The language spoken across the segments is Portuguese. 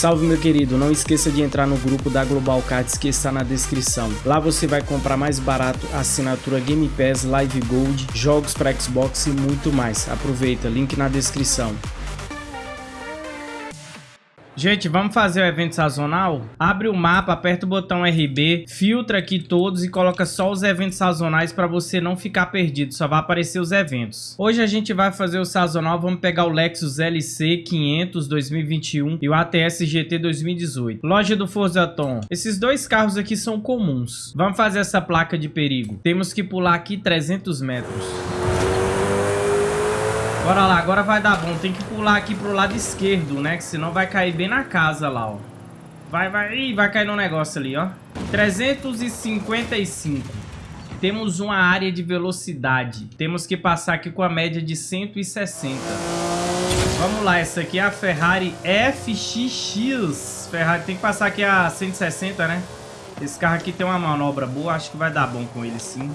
Salve meu querido, não esqueça de entrar no grupo da Global Cards que está na descrição. Lá você vai comprar mais barato assinatura Game Pass, Live Gold, jogos para Xbox e muito mais. Aproveita, link na descrição. Gente, vamos fazer o evento sazonal? Abre o mapa, aperta o botão RB, filtra aqui todos e coloca só os eventos sazonais para você não ficar perdido, só vai aparecer os eventos. Hoje a gente vai fazer o sazonal, vamos pegar o Lexus LC 500 2021 e o ATS GT 2018. Loja do Forza Tom. Esses dois carros aqui são comuns. Vamos fazer essa placa de perigo. Temos que pular aqui 300 metros. Bora lá, agora vai dar bom. Tem que pular aqui pro lado esquerdo, né? Que senão vai cair bem na casa lá, ó. Vai, vai. Ih, vai cair no negócio ali, ó. 355. Temos uma área de velocidade. Temos que passar aqui com a média de 160. Vamos lá, essa aqui é a Ferrari FXX. Ferrari tem que passar aqui a 160, né? Esse carro aqui tem uma manobra boa. Acho que vai dar bom com ele, sim.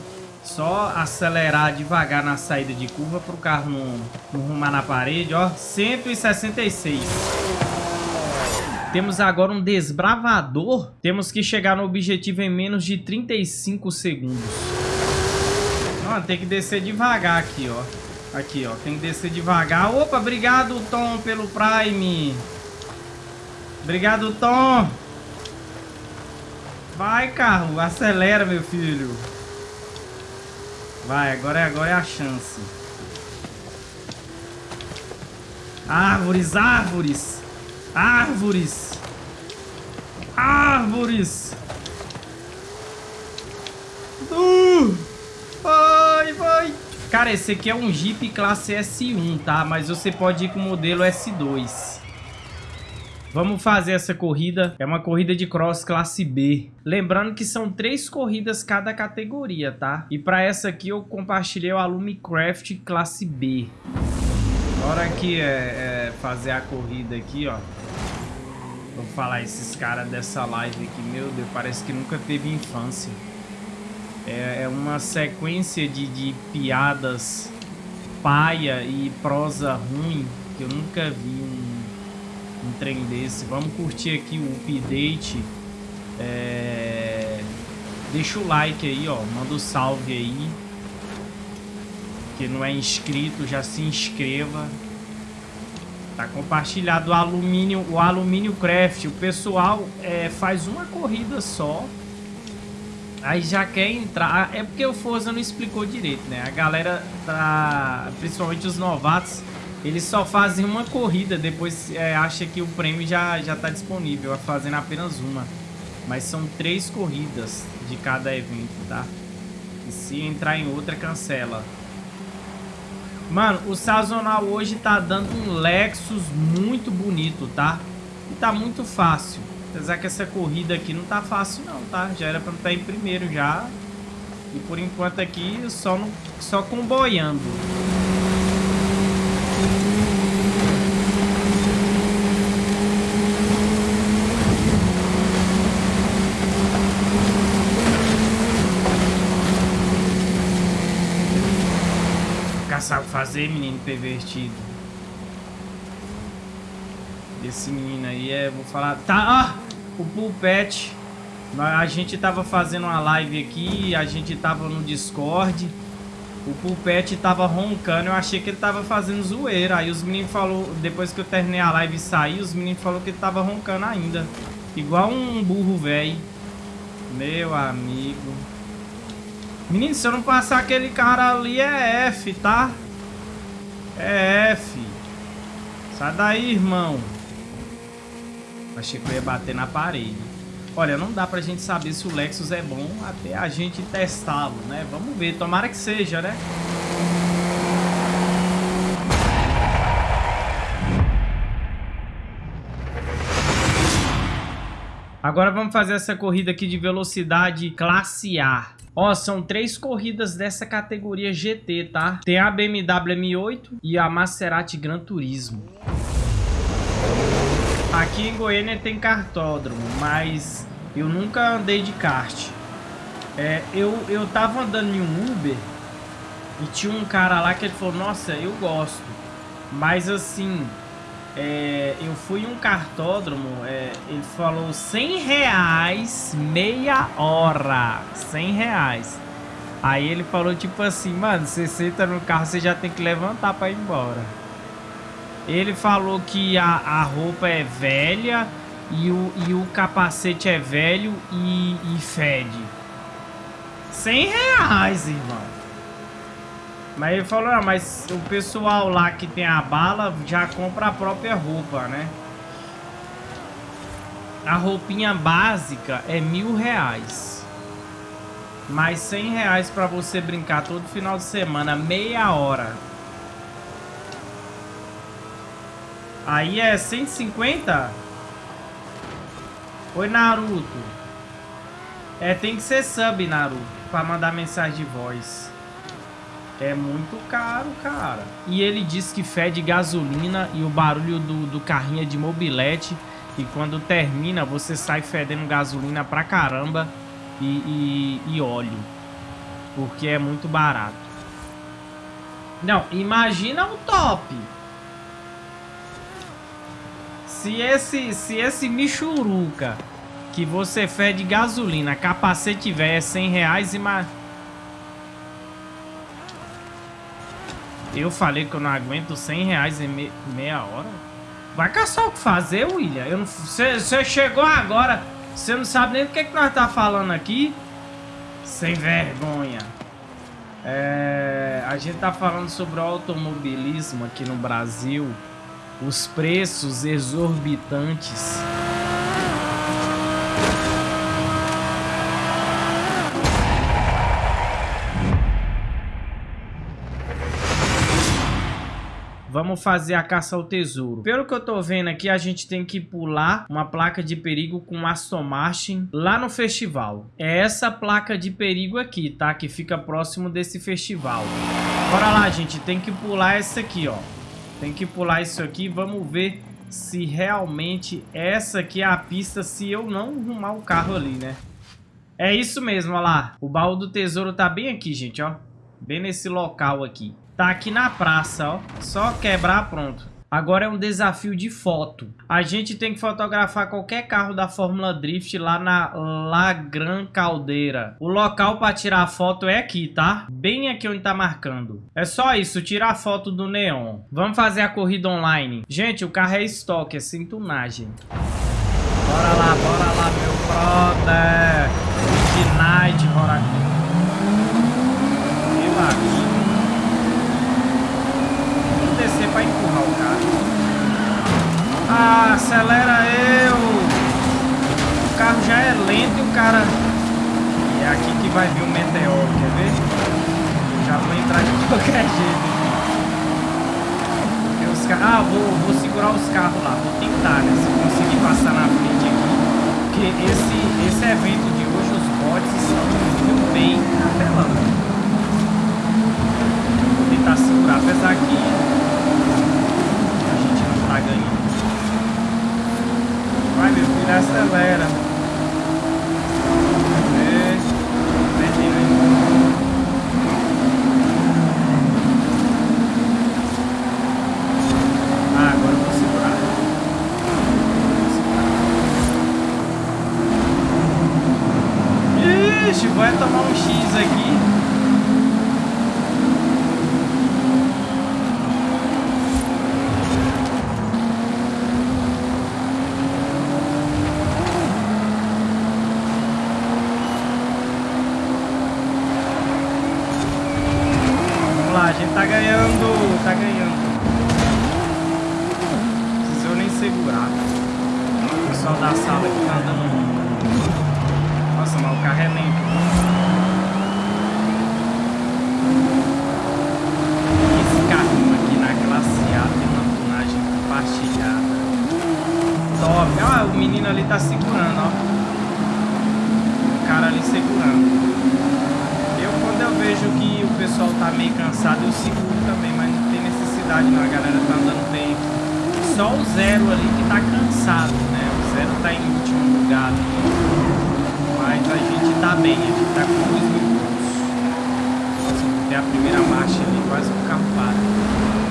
Só acelerar devagar na saída de curva para o carro não, não rumar na parede, ó. 166. Temos agora um desbravador. Temos que chegar no objetivo em menos de 35 segundos. Ó, tem que descer devagar aqui, ó. Aqui, ó. Tem que descer devagar. Opa, obrigado, Tom, pelo Prime. Obrigado, Tom. Vai, carro. Acelera, meu filho. Vai, agora é, agora é a chance. Árvores, árvores. Árvores. Árvores. Uh, vai, vai. Cara, esse aqui é um Jeep classe S1, tá? Mas você pode ir com o modelo S2. Vamos fazer essa corrida. É uma corrida de cross classe B. Lembrando que são três corridas cada categoria, tá? E para essa aqui eu compartilhei o Alumicraft classe B. Bora aqui é, é, fazer a corrida aqui, ó. Vou falar esses caras dessa live aqui. Meu Deus, parece que nunca teve infância. É, é uma sequência de, de piadas paia e prosa ruim que eu nunca vi um um trem desse. Vamos curtir aqui o update. É... Deixa o like aí, ó. Manda o um salve aí. Que não é inscrito, já se inscreva. Tá compartilhado o alumínio, o alumínio craft. O pessoal é, faz uma corrida só. Aí já quer entrar. É porque o Forza não explicou direito, né? A galera tá. Principalmente os novatos eles só fazem uma corrida, depois é, acha que o prêmio já, já tá disponível, fazendo apenas uma. Mas são três corridas de cada evento, tá? E se entrar em outra, cancela. Mano, o sazonal hoje tá dando um Lexus muito bonito, tá? E tá muito fácil. Apesar que essa corrida aqui não tá fácil não, tá? Já era pra estar em primeiro já. E por enquanto aqui só, no, só comboiando. Sabe fazer, menino pervertido. Esse menino aí é, vou falar... Tá, ah, o Pulpet. A gente tava fazendo uma live aqui, a gente tava no Discord. O Pulpet tava roncando, eu achei que ele tava fazendo zoeira. Aí os meninos falou, depois que eu terminei a live e saí, os meninos falou que ele tava roncando ainda. Igual um burro velho. Meu amigo. Menino, se eu não passar aquele cara ali é F, tá? É F. Sai daí, irmão. Achei que eu ia bater na parede. Olha, não dá pra gente saber se o Lexus é bom até a gente testá-lo, né? Vamos ver, tomara que seja, né? Agora vamos fazer essa corrida aqui de velocidade classe A. Ó, são três corridas dessa categoria GT, tá? Tem a BMW M8 e a Maserati Gran Turismo. Aqui em Goiânia tem cartódromo, mas eu nunca andei de kart. É, eu, eu tava andando em um Uber e tinha um cara lá que ele falou, nossa, eu gosto. Mas assim, é, eu fui em um cartódromo, é, ele falou 100 reais meia hora. 100 reais. Aí ele falou tipo assim, mano, você senta no carro, você já tem que levantar pra ir embora. Ele falou que a, a roupa é velha e o, e o capacete é velho e, e fede. 100 reais, irmão. Mas ele falou, ah, mas o pessoal lá que tem a bala já compra a própria roupa, né? A roupinha básica é mil reais. Mais cem reais pra você brincar todo final de semana, meia hora. Aí é 150? Oi, Naruto. É, tem que ser sub, Naruto, pra mandar mensagem de voz. É muito caro, cara. E ele diz que fede gasolina e o barulho do, do carrinho é de mobilete. E quando termina, você sai fedendo gasolina pra caramba e, e, e óleo. Porque é muito barato. Não, imagina o top. Se esse, se esse Michuruca que você fede gasolina, capacete velho é 100 reais, imagina... Eu falei que eu não aguento 100 reais em me meia hora. Vai caçar o que fazer, William. Você chegou agora, você não sabe nem do que, que nós tá falando aqui. Sem vergonha. É, a gente tá falando sobre o automobilismo aqui no Brasil. Os preços exorbitantes. Vamos fazer a caça ao tesouro. Pelo que eu tô vendo aqui, a gente tem que pular uma placa de perigo com Aston Martin lá no festival. É essa placa de perigo aqui, tá? Que fica próximo desse festival. Bora lá, gente. Tem que pular essa aqui, ó. Tem que pular isso aqui. Vamos ver se realmente essa aqui é a pista se eu não arrumar o carro ali, né? É isso mesmo, ó lá. O baú do tesouro tá bem aqui, gente, ó. Bem nesse local aqui. Tá aqui na praça, ó. Só quebrar, pronto. Agora é um desafio de foto. A gente tem que fotografar qualquer carro da Fórmula Drift lá na La Gran Caldeira. O local para tirar a foto é aqui, tá? Bem aqui onde tá marcando. É só isso, tirar a foto do neon. Vamos fazer a corrida online. Gente, o carro é estoque, é sem tunagem. Bora lá, bora lá, meu brother. Midnight, bora aqui. Meu amigo descer pra empurrar o carro. Ah, acelera eu! O carro já é lento e o cara... E é aqui que vai vir o meteoro, quer ver? Eu já vou entrar de qualquer jeito os. Ah, vou, vou segurar os carros lá, vou tentar, né? Se conseguir passar na frente aqui. Porque esse, esse evento de hoje, os bots estão bem na tela. Vou tentar segurar, apesar que tá ganhando. Filho, acelera. ganhando. Não nem segurar. O pessoal da sala que tá andando. Nossa, mas o carro é lento. Esse carrinho aqui na classe A tem uma tunagem compartilhada. Top! ó o menino ali tá segurando, ó. O cara ali segurando. Eu, quando eu vejo que o pessoal tá meio cansado, eu seguro também, mas não tem velocidade a galera tá andando bem. Só o zero ali que tá cansado, né? O zero tá em último lugar. Mas a gente tá bem, a gente tá com dois minutos. Nossa, até a primeira marcha ali, quase um capado.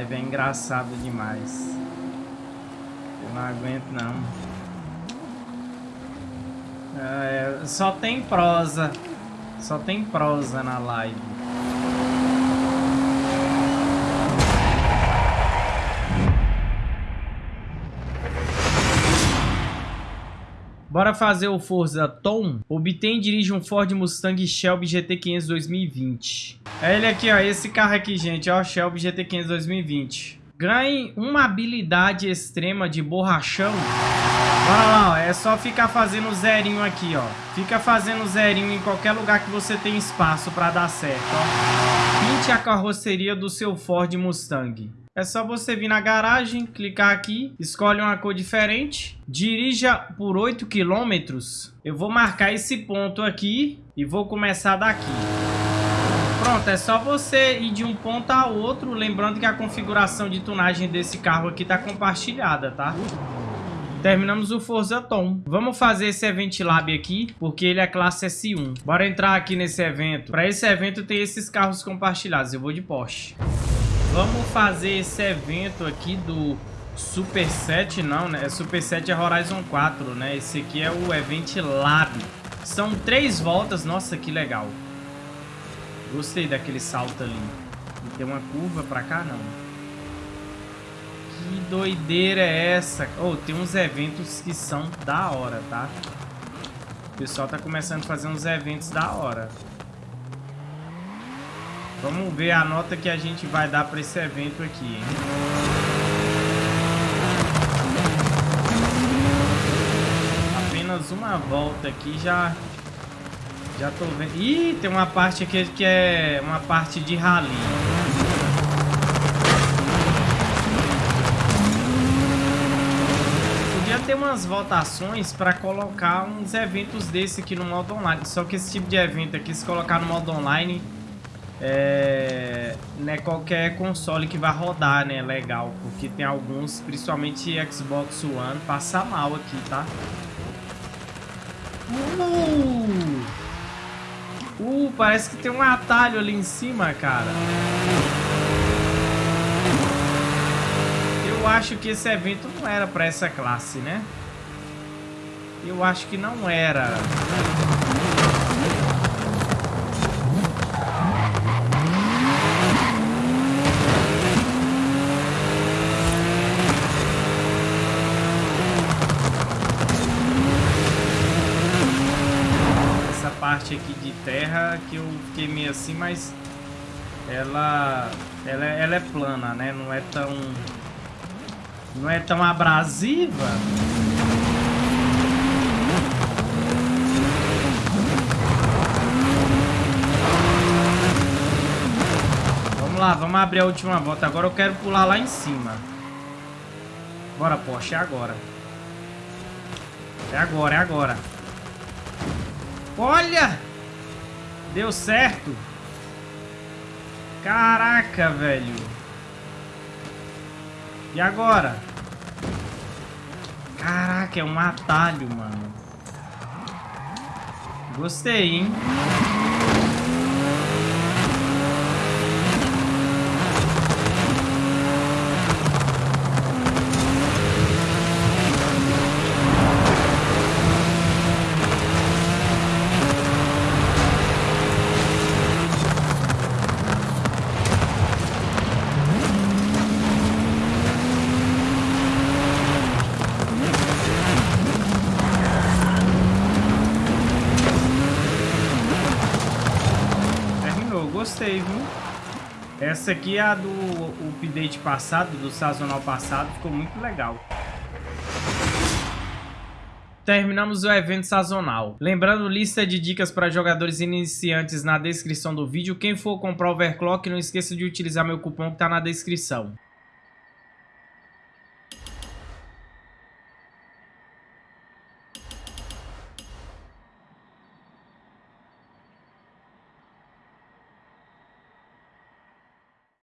Live, é engraçado demais. Eu não aguento não. É, só tem prosa. Só tem prosa na live. Bora fazer o Forza Tom. Obtém e dirige um Ford Mustang Shelby GT500 2020. É ele aqui, ó. Esse carro aqui, gente. Ó, Shelby GT500 2020. Ganhe uma habilidade extrema de borrachão. Bora lá, ó. É só ficar fazendo zerinho aqui, ó. Fica fazendo zerinho em qualquer lugar que você tem espaço pra dar certo, ó. Pinte a carroceria do seu Ford Mustang. É só você vir na garagem, clicar aqui, escolhe uma cor diferente, dirija por 8 km. Eu vou marcar esse ponto aqui e vou começar daqui. Pronto, é só você ir de um ponto a outro, lembrando que a configuração de tunagem desse carro aqui está compartilhada, tá? Terminamos o Forza Tom. Vamos fazer esse Event Lab aqui, porque ele é classe S1. Bora entrar aqui nesse evento. Para esse evento tem esses carros compartilhados. Eu vou de Porsche. Vamos fazer esse evento aqui do Super 7, não, né? Super 7 é Horizon 4, né? Esse aqui é o Event Lab. São três voltas. Nossa, que legal. Gostei daquele salto ali. Tem uma curva pra cá, não. Que doideira é essa? Oh, tem uns eventos que são da hora, tá? O pessoal tá começando a fazer uns eventos da hora. Vamos ver a nota que a gente vai dar para esse evento aqui, hein? Apenas uma volta aqui já... Já tô vendo... Ih, tem uma parte aqui que é uma parte de rally. Podia ter umas votações para colocar uns eventos desse aqui no modo online. Só que esse tipo de evento aqui, se colocar no modo online é, não é qualquer console que vai rodar, né? Legal, porque tem alguns, principalmente Xbox One, passa mal aqui, tá? Uh! Uh, parece que tem um atalho ali em cima, cara. Eu acho que esse evento não era pra essa classe, né? Eu acho que não era. Parte aqui de terra que eu fiquei meio assim, mas ela, ela, ela é plana, né? Não é tão... Não é tão abrasiva. Vamos lá, vamos abrir a última volta. Agora eu quero pular lá em cima. Bora, Porsche, é agora. É agora, é agora. Olha! Deu certo. Caraca, velho. E agora? Caraca, é um atalho, mano. Gostei, hein? gostei, viu? Essa aqui é a do update passado, do sazonal passado, ficou muito legal. Terminamos o evento sazonal. Lembrando, lista de dicas para jogadores iniciantes na descrição do vídeo. Quem for comprar overclock, não esqueça de utilizar meu cupom que está na descrição.